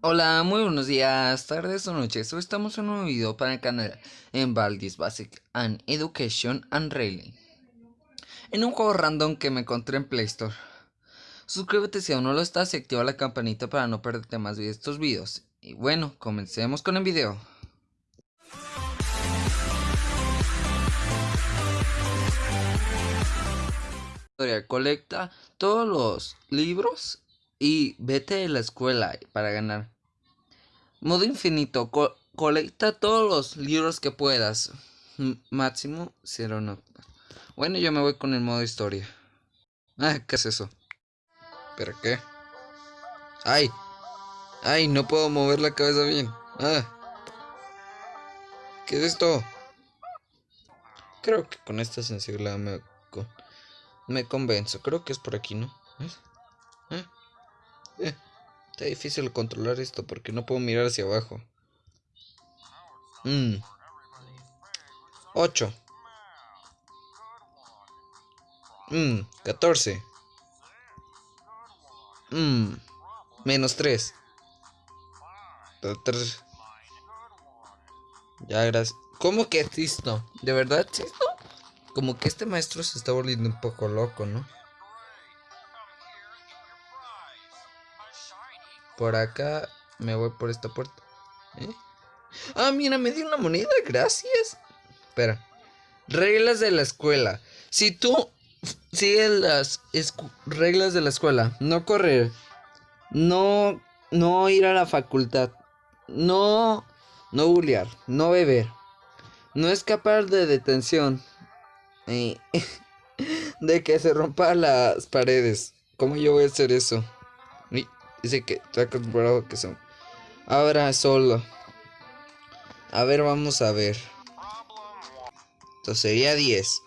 Hola, muy buenos días, tardes o noches. Hoy estamos en un nuevo video para el canal en Valdis Basic and Education and Railing. En un juego random que me encontré en Play Store. Suscríbete si aún no lo estás y activa la campanita para no perderte más de estos videos. Y bueno, comencemos con el video. Colecta todos los libros y vete de la escuela para ganar. Modo infinito. colecta todos los libros que puedas. máximo 0 no. Bueno, yo me voy con el modo historia. Ah, ¿qué es eso? ¿Pero qué? ¡Ay! ¡Ay! No puedo mover la cabeza bien. ¡Ah! ¿Qué es esto? Creo que con esta sensibilidad me... Me convenzo. Creo que es por aquí, ¿no? ¿Eh? ¿Eh? Está difícil controlar esto porque no puedo mirar hacia abajo. Mmm. 8. Mmm. 14. Mmm. Menos 3. 3. Ya, gracias. ¿Cómo que es esto? ¿De verdad es esto? Como que este maestro se está volviendo un poco loco, ¿no? Por acá me voy por esta puerta. ¿Eh? Ah, mira, me dio una moneda, gracias. Espera. Reglas de la escuela. Si tú sigues las reglas de la escuela, no correr, no, no ir a la facultad, no, no bullear, no beber, no escapar de detención, de que se rompan las paredes. ¿Cómo yo voy a hacer eso? dice que está acostumbrado que son. Ahora solo. A ver, vamos a ver. Esto sería 10.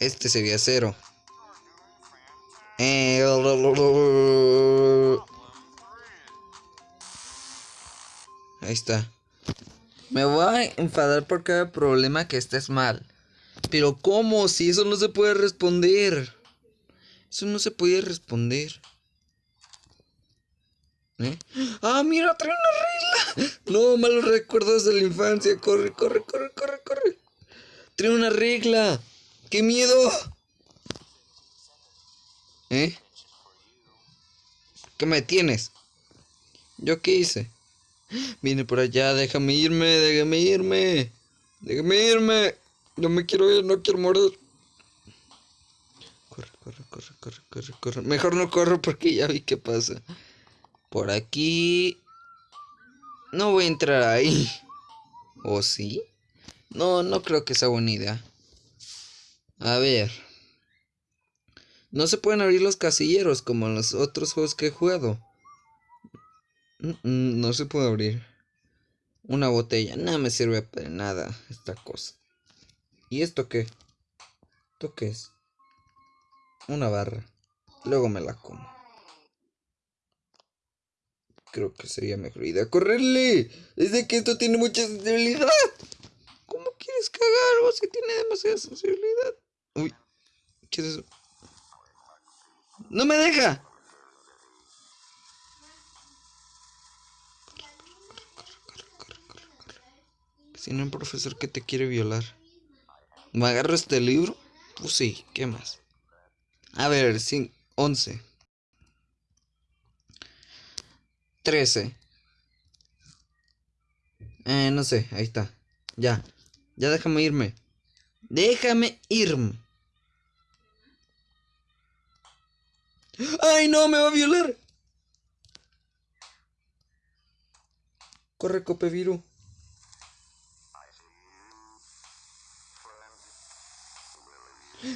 Este sería 0. Eh, Ahí está. Me voy a enfadar por cada problema que estés mal. Pero ¿cómo? Si eso no se puede responder. Eso no se puede responder. ¿Eh? Ah, mira, trae una regla. No, malos recuerdos de la infancia. Corre, corre, corre, corre, corre. Trae una regla. ¡Qué miedo! ¿Eh? ¿Qué me tienes? ¿Yo qué hice? Viene por allá, déjame irme, déjame irme. Déjame irme. No me quiero ir, no quiero morir. Corre, corre, corre, corre, corre, corre. Mejor no corro porque ya vi qué pasa. Por aquí. No voy a entrar ahí. ¿O sí? No, no creo que sea buena idea. A ver. No se pueden abrir los casilleros como en los otros juegos que he jugado. No se puede abrir. Una botella. No me sirve para nada esta cosa. ¿Y esto qué? ¿Esto qué es? Una barra. Luego me la como. Creo que sería mejor idea correrle. Es que esto tiene mucha sensibilidad. ¿Cómo quieres cagar algo si tiene demasiada sensibilidad? Uy. ¿Qué es eso? ¡No me deja! Tiene un profesor que te quiere violar. ¿Me agarro este libro? Pues sí, ¿qué más? A ver, 11. 13. Eh, no sé, ahí está. Ya. Ya déjame irme. Déjame irme. ¡Ay, no! ¡Me va a violar! Corre, Copeviru.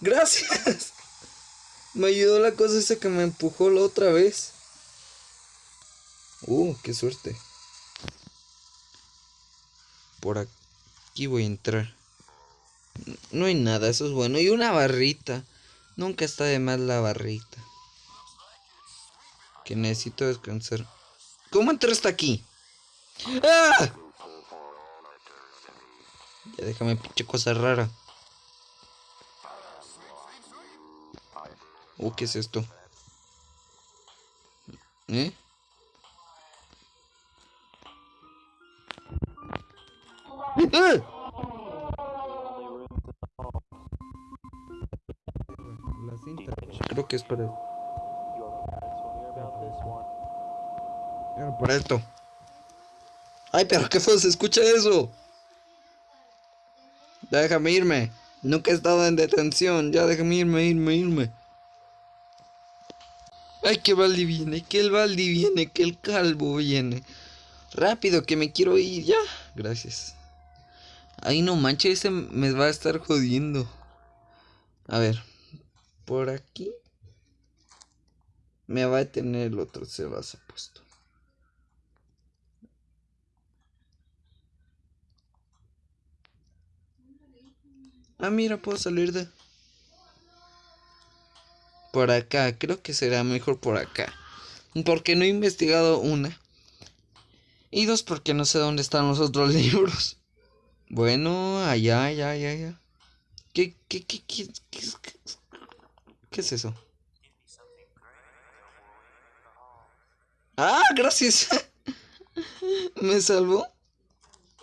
Gracias. Me ayudó la cosa esa que me empujó la otra vez. Uh, qué suerte. Por aquí voy a entrar. No hay nada, eso es bueno. Y una barrita. Nunca está de más la barrita. Que necesito descansar. ¿Cómo entraste aquí? ¡Ah! Ya déjame pinche cosa rara. Oh, ¿qué es esto? ¿Eh? ¡Ah! La cinta. Creo que es para... Era para esto. Ay, pero qué feo se escucha eso. Déjame irme. Nunca he estado en detención. Ya déjame irme, irme, irme. Ay, que Baldi viene, que el Baldi viene, que el calvo viene. Rápido, que me quiero ir ya. Gracias. Ay, no manches, ese me va a estar jodiendo. A ver, por aquí. Me va a detener el otro, se puesto. Ah, mira, puedo salir de... Por acá, creo que será mejor por acá. Porque no he investigado una. Y dos, porque no sé dónde están los otros libros. Bueno, allá, allá, allá, allá. ¿Qué, qué, qué, qué, qué, qué, qué es eso? Ah, gracias. Me salvó.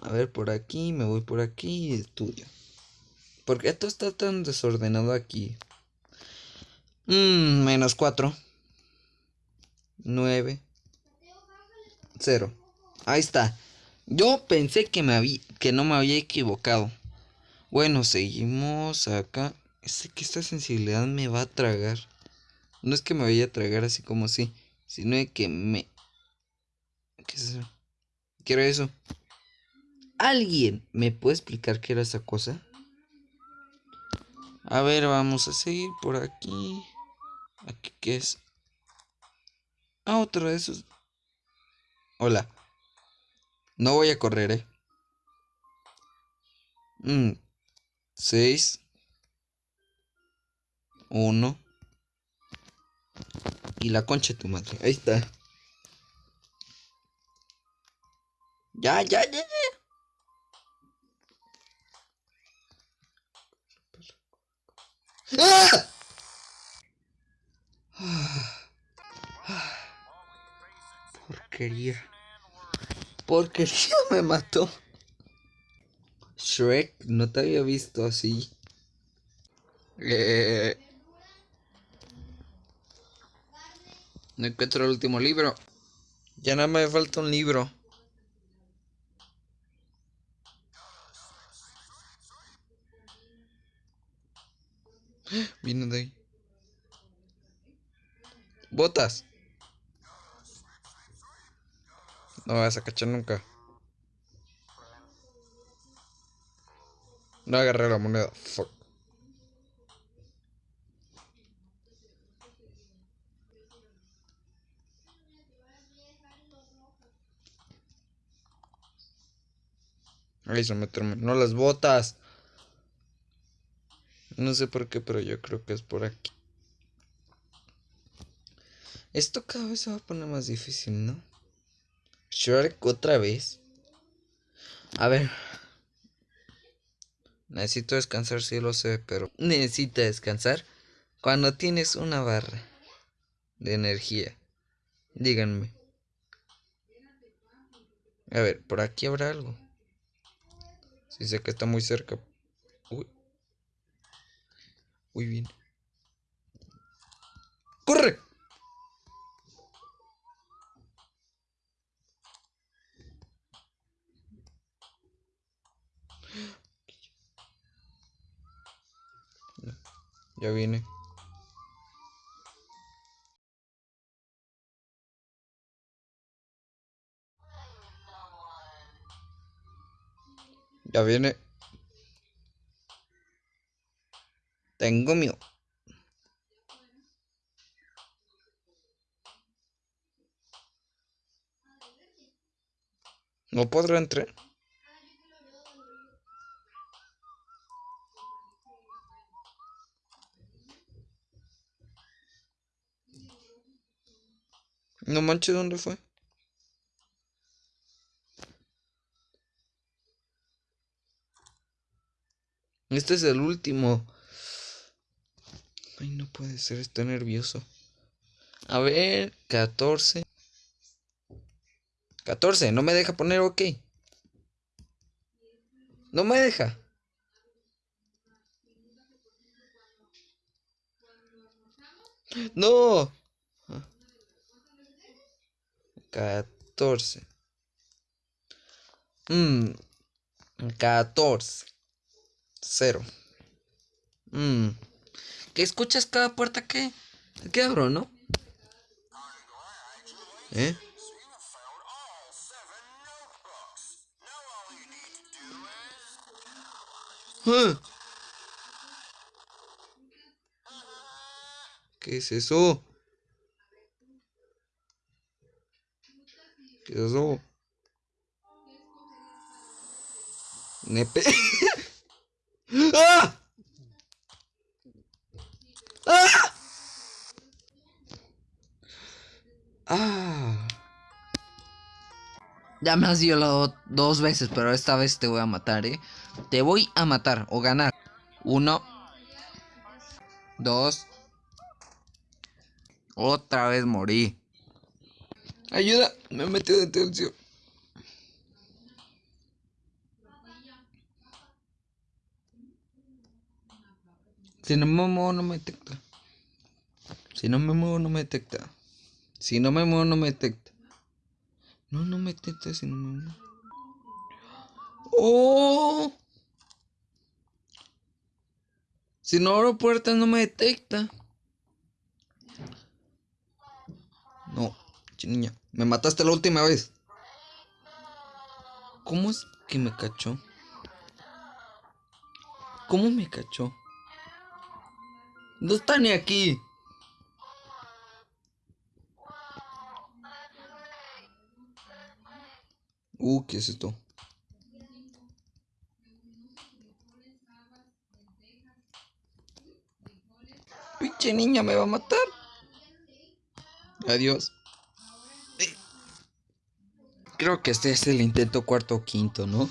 A ver, por aquí, me voy por aquí y estudio. ¿Por qué esto está tan desordenado aquí? Mmm, menos 4. 9. 0. Ahí está. Yo pensé que, me que no me había equivocado. Bueno, seguimos acá. Sé que esta sensibilidad me va a tragar. No es que me vaya a tragar así como así, sino que me... ¿Qué es eso? ¿Qué era eso? ¿Alguien me puede explicar qué era esa cosa? A ver, vamos a seguir por aquí. ¿Aquí qué es? Ah, otro de esos. Hola. No voy a correr, eh. Mm. Seis. Uno. Y la concha de tu madre. Ahí está. Ya, ya, ya, ya. ¡Ah! Porquería. Porquería me mató. Shrek, no te había visto así. Eh... No encuentro el último libro. Ya nada me falta un libro. Vino de ahí. Botas. No vas a cachar nunca. No agarré la moneda. Fuck. Ahí se me terminó las botas. No sé por qué, pero yo creo que es por aquí. Esto cada vez se va a poner más difícil, ¿no? Shrek otra vez. A ver. Necesito descansar, sí lo sé, pero necesita descansar cuando tienes una barra de energía. Díganme. A ver, por aquí habrá algo. Si sé que está muy cerca. Uy. Muy bien. ¡Corre! Ya viene. Ya viene. Tengo miedo. No podrá entrar. No manches, ¿dónde fue? Este es el último. Ay, no puede ser, estoy nervioso. A ver, 14. 14, no me deja poner ok. No me deja. No. 14. Mmm. 14. 0. Mmm. ¿Qué escuchas cada puerta que? ¿Qué abro, no? ¿Eh? ¿Ah? ¿Qué es eso? ¿Qué es eso? Nepe. ¡Ah! ¡Ah! ¡Ah! Ya me has violado dos veces, pero esta vez te voy a matar, ¿eh? Te voy a matar o ganar. Uno. Dos. Otra vez morí. Ayuda, me he metido de tensión. Si no me muevo no me detecta. Si no me muevo no me detecta. Si no me muevo no me detecta. No, no me detecta si no me muevo. ¡Oh! Si no abro puertas no me detecta. No, niña, me mataste la última vez. ¿Cómo es que me cachó? ¿Cómo me cachó? No está ni aquí. Uh, ¿qué es esto? Pinche niña me va a matar. Adiós. Creo que este es el intento cuarto o quinto, ¿no?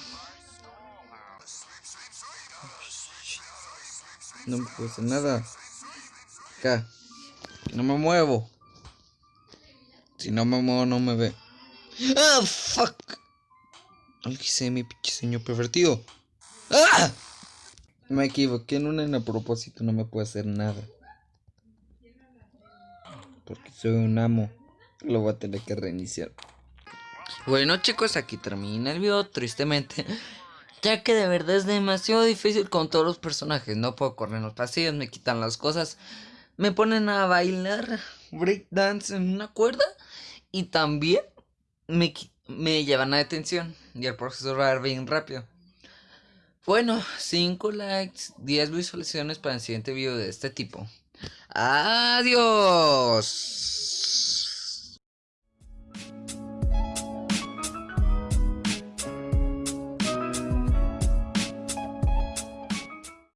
No me hacer nada. Acá. No me muevo. Si no me muevo, no me ve. ¡Ah, fuck! Alquicé mi pinche señor pervertido. ¡Ah! Me equivoqué en una en a propósito, no me puede hacer nada. Porque soy un amo. Lo voy a tener que reiniciar. Bueno chicos, aquí termina el video, tristemente. Ya que de verdad es demasiado difícil con todos los personajes. No puedo correr en los pasillos, me quitan las cosas. Me ponen a bailar breakdance en una cuerda. Y también me, me llevan a detención. Y el profesor va a bien rápido. Bueno, 5 likes, 10 visualizaciones para el siguiente video de este tipo. Adiós.